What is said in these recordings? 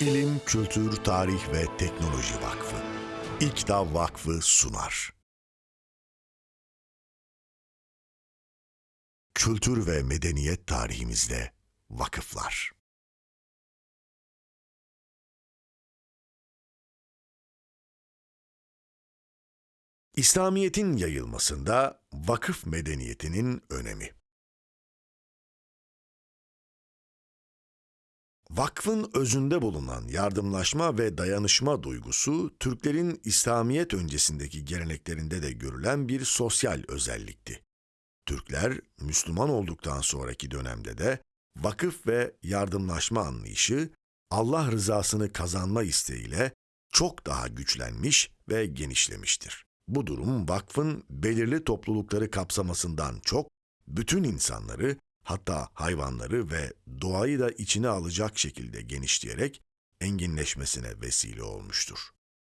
İlim, Kültür, Tarih ve Teknoloji Vakfı. İKTA Vakfı sunar. Kültür ve medeniyet tarihimizde vakıflar. İslamiyet'in yayılmasında vakıf medeniyetinin önemi. Vakfın özünde bulunan yardımlaşma ve dayanışma duygusu, Türklerin İslamiyet öncesindeki geleneklerinde de görülen bir sosyal özellikti. Türkler, Müslüman olduktan sonraki dönemde de vakıf ve yardımlaşma anlayışı, Allah rızasını kazanma isteğiyle çok daha güçlenmiş ve genişlemiştir. Bu durum vakfın belirli toplulukları kapsamasından çok, bütün insanları hatta hayvanları ve doğayı da içine alacak şekilde genişleyerek enginleşmesine vesile olmuştur.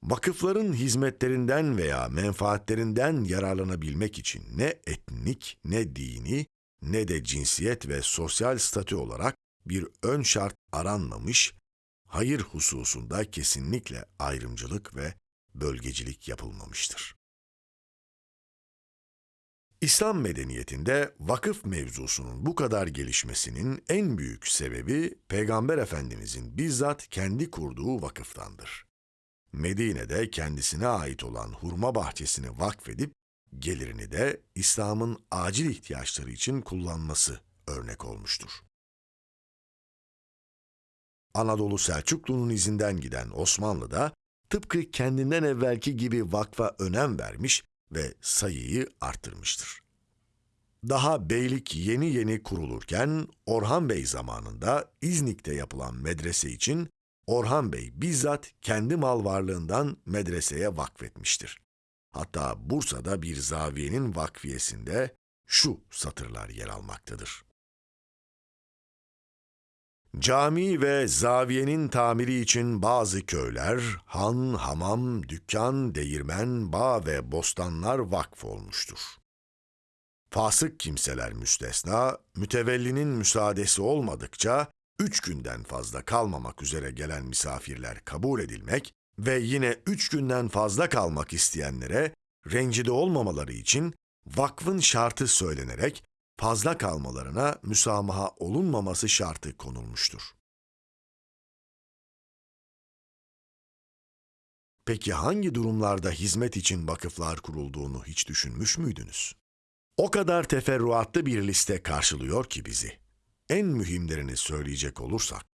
Vakıfların hizmetlerinden veya menfaatlerinden yararlanabilmek için ne etnik, ne dini, ne de cinsiyet ve sosyal statü olarak bir ön şart aranmamış, hayır hususunda kesinlikle ayrımcılık ve bölgecilik yapılmamıştır. İslam medeniyetinde vakıf mevzusunun bu kadar gelişmesinin en büyük sebebi Peygamber Efendimizin bizzat kendi kurduğu vakıftandır. Medine'de kendisine ait olan hurma bahçesini vakfedip gelirini de İslam'ın acil ihtiyaçları için kullanması örnek olmuştur. Anadolu Selçuklu'nun izinden giden Osmanlı da tıpkı kendinden evvelki gibi vakfa önem vermiş ve sayıyı arttırmıştır. Daha beylik yeni yeni kurulurken Orhan Bey zamanında İznik'te yapılan medrese için Orhan Bey bizzat kendi mal varlığından medreseye vakfetmiştir. Hatta Bursa'da bir zaviyenin vakfiyesinde şu satırlar yer almaktadır. Cami ve zaviyenin tamiri için bazı köyler, han, hamam, dükkan, değirmen, bağ ve bostanlar vakf olmuştur. Fasık kimseler müstesna, mütevellinin müsaadesi olmadıkça, üç günden fazla kalmamak üzere gelen misafirler kabul edilmek ve yine üç günden fazla kalmak isteyenlere rencide olmamaları için vakfın şartı söylenerek fazla kalmalarına müsamaha olunmaması şartı konulmuştur. Peki hangi durumlarda hizmet için vakıflar kurulduğunu hiç düşünmüş müydünüz? O kadar teferruatlı bir liste karşılıyor ki bizi. En mühimlerini söyleyecek olursak,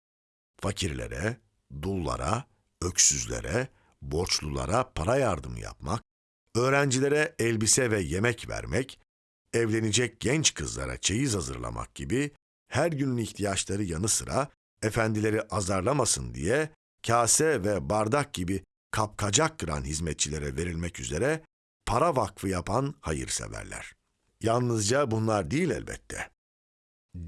fakirlere, dullara, öksüzlere, borçlulara para yardım yapmak, öğrencilere elbise ve yemek vermek, evlenecek genç kızlara çeyiz hazırlamak gibi her günün ihtiyaçları yanı sıra efendileri azarlamasın diye kase ve bardak gibi kapkacak kıran hizmetçilere verilmek üzere para vakfı yapan hayırseverler. Yalnızca bunlar değil elbette.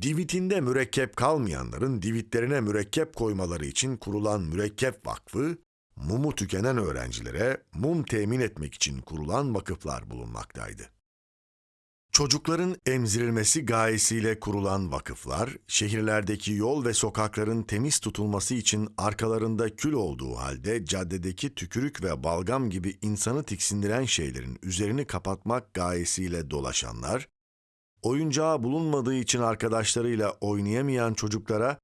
Divitinde mürekkep kalmayanların divitlerine mürekkep koymaları için kurulan mürekkep vakfı, mumu tükenen öğrencilere mum temin etmek için kurulan vakıflar bulunmaktaydı. Çocukların emzirilmesi gayesiyle kurulan vakıflar, şehirlerdeki yol ve sokakların temiz tutulması için arkalarında kül olduğu halde caddedeki tükürük ve balgam gibi insanı tiksindiren şeylerin üzerini kapatmak gayesiyle dolaşanlar, oyuncağı bulunmadığı için arkadaşlarıyla oynayamayan çocuklara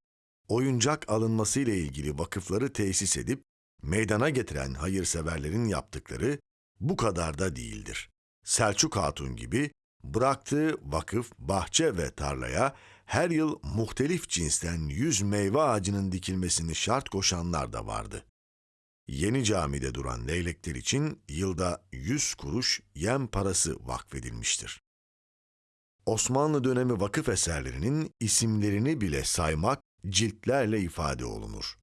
oyuncak alınması ile ilgili vakıfları tesis edip meydana getiren hayırseverlerin yaptıkları bu kadar da değildir. Selçuk Hatun gibi Bıraktığı vakıf, bahçe ve tarlaya her yıl muhtelif cinsten yüz meyve ağacının dikilmesini şart koşanlar da vardı. Yeni camide duran leylekler için yılda yüz kuruş yem parası vakfedilmiştir. Osmanlı dönemi vakıf eserlerinin isimlerini bile saymak ciltlerle ifade olunur.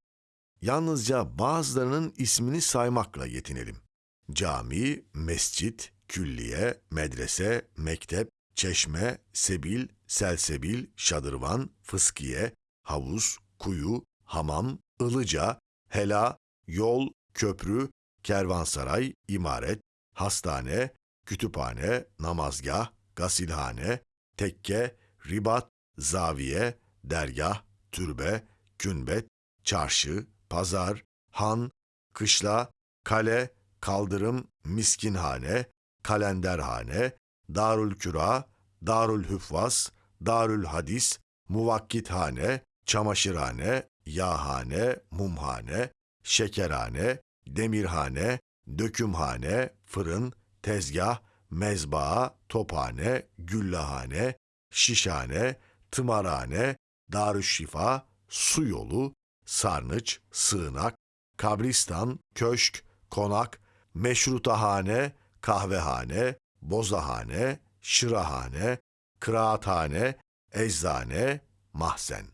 Yalnızca bazılarının ismini saymakla yetinelim. Cami, mescit, külliye, medrese, mektep, çeşme, sebil, selsebil, şadırvan, fıskiye, havuz, kuyu, hamam, ılıca, hela, yol, köprü, kervansaray, imaret, hastane, kütüphane, namazgah, gasilhane, tekke, ribat, zaviye, dergah, türbe, künbet, çarşı, pazar, han, kışla, kale, kaldırım, miskinhane, kalenderhane, darül küra, darül hüffaz, darül hadis, muvakkithane, çamaşırhane, yağhane, mumhane, şekerhane, demirhane, dökümhane, fırın, tezgah, mezbaa, tophane, güllahane, şişhane, tımarhane, darüşşifa, su yolu, sarnıç, sığınak, kabristan, köşk, konak, meşrutahane, kahvehane, bozahane, şırahane, kıraathane, eczane, mahzen.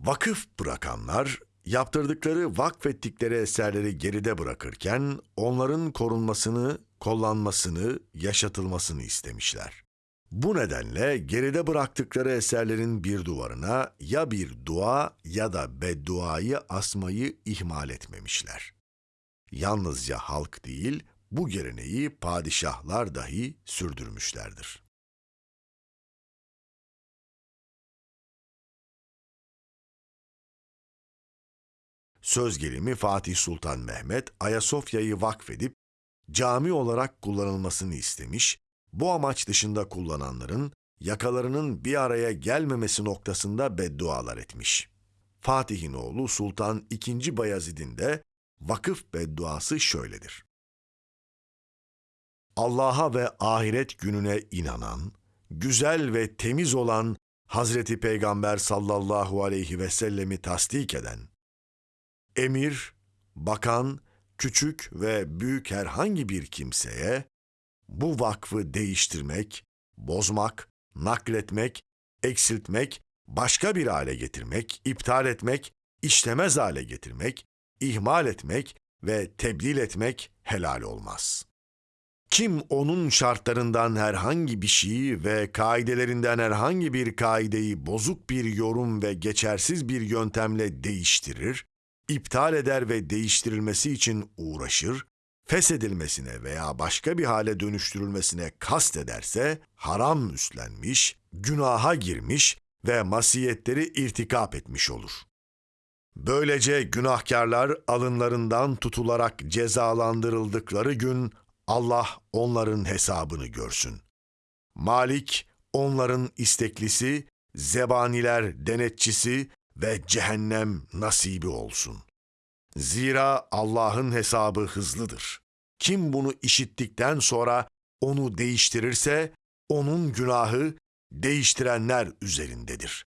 Vakıf bırakanlar, yaptırdıkları vakfettikleri eserleri geride bırakırken onların korunmasını, kollanmasını, yaşatılmasını istemişler. Bu nedenle geride bıraktıkları eserlerin bir duvarına ya bir dua ya da bedduayı asmayı ihmal etmemişler. Yalnızca halk değil, bu geleneği padişahlar dahi sürdürmüşlerdir. Söz gelimi Fatih Sultan Mehmet Ayasofya'yı vakfedip cami olarak kullanılmasını istemiş, bu amaç dışında kullananların yakalarının bir araya gelmemesi noktasında beddualar etmiş. Fatih'in oğlu Sultan II. Bayezid'in de vakıf bedduası şöyledir. Allah'a ve ahiret gününe inanan, güzel ve temiz olan Hazreti Peygamber sallallahu aleyhi ve sellemi tasdik eden, emir, bakan, küçük ve büyük herhangi bir kimseye bu vakfı değiştirmek, bozmak, nakletmek, eksiltmek, başka bir hale getirmek, iptal etmek, işlemez hale getirmek, ihmal etmek ve tebdil etmek helal olmaz. Kim onun şartlarından herhangi bir şeyi ve kaidelerinden herhangi bir kaideyi bozuk bir yorum ve geçersiz bir yöntemle değiştirir, iptal eder ve değiştirilmesi için uğraşır, feshedilmesine veya başka bir hale dönüştürülmesine kast ederse haram üstlenmiş, günaha girmiş ve masiyetleri irtikap etmiş olur. Böylece günahkarlar alınlarından tutularak cezalandırıldıkları gün Allah onların hesabını görsün. Malik onların isteklisi, zebaniler denetçisi ve cehennem nasibi olsun. Zira Allah'ın hesabı hızlıdır. Kim bunu işittikten sonra onu değiştirirse onun günahı değiştirenler üzerindedir.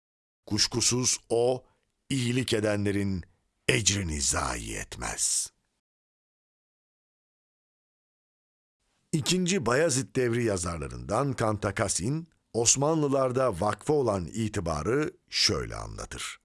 Kuşkusuz o iyilik edenlerin ecrini zayi etmez. İkinci Bayezid devri yazarlarından Kantakasin, Osmanlılarda vakfa olan itibarı şöyle anlatır.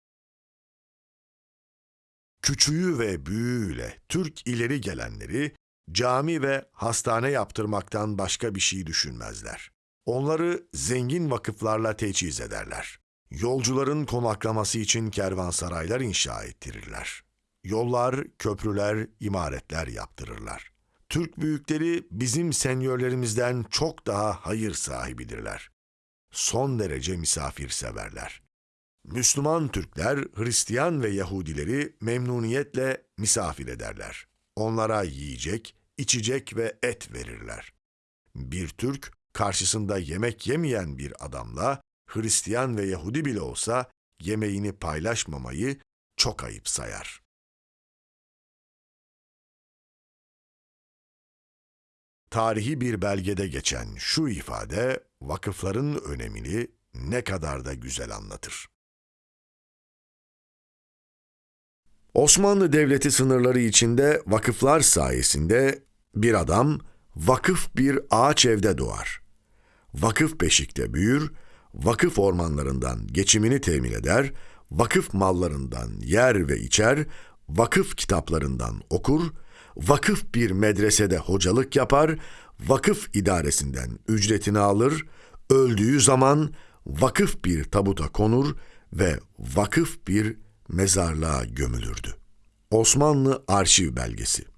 Küçüğü ve büyüğüyle Türk ileri gelenleri cami ve hastane yaptırmaktan başka bir şey düşünmezler. Onları zengin vakıflarla teçhiz ederler. Yolcuların konaklaması için kervansaraylar inşa ettirirler. Yollar, köprüler, imaretler yaptırırlar. Türk büyükleri bizim senyörlerimizden çok daha hayır sahibidirler. Son derece misafirseverler. Müslüman Türkler, Hristiyan ve Yahudileri memnuniyetle misafir ederler. Onlara yiyecek, içecek ve et verirler. Bir Türk, karşısında yemek yemeyen bir adamla, Hristiyan ve Yahudi bile olsa yemeğini paylaşmamayı çok ayıp sayar. Tarihi bir belgede geçen şu ifade vakıfların önemini ne kadar da güzel anlatır. Osmanlı Devleti sınırları içinde vakıflar sayesinde bir adam vakıf bir ağaç evde doğar. Vakıf beşikte büyür, vakıf ormanlarından geçimini temin eder, vakıf mallarından yer ve içer, vakıf kitaplarından okur, vakıf bir medresede hocalık yapar, vakıf idaresinden ücretini alır, öldüğü zaman vakıf bir tabuta konur ve vakıf bir mezarlığa gömülürdü. Osmanlı Arşiv Belgesi